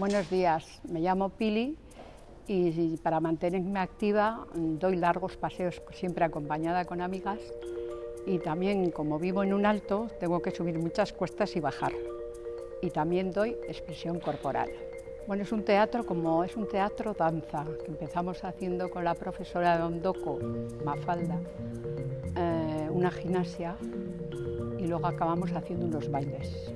Buenos días, me llamo Pili y para mantenerme activa mm, doy largos paseos siempre acompañada con amigas y también como vivo en un alto tengo que subir muchas cuestas y bajar y también doy expresión corporal. Bueno, es un teatro como es un teatro danza que empezamos haciendo con la profesora de Ondoco, Mafalda, eh, una gimnasia y luego acabamos haciendo unos bailes.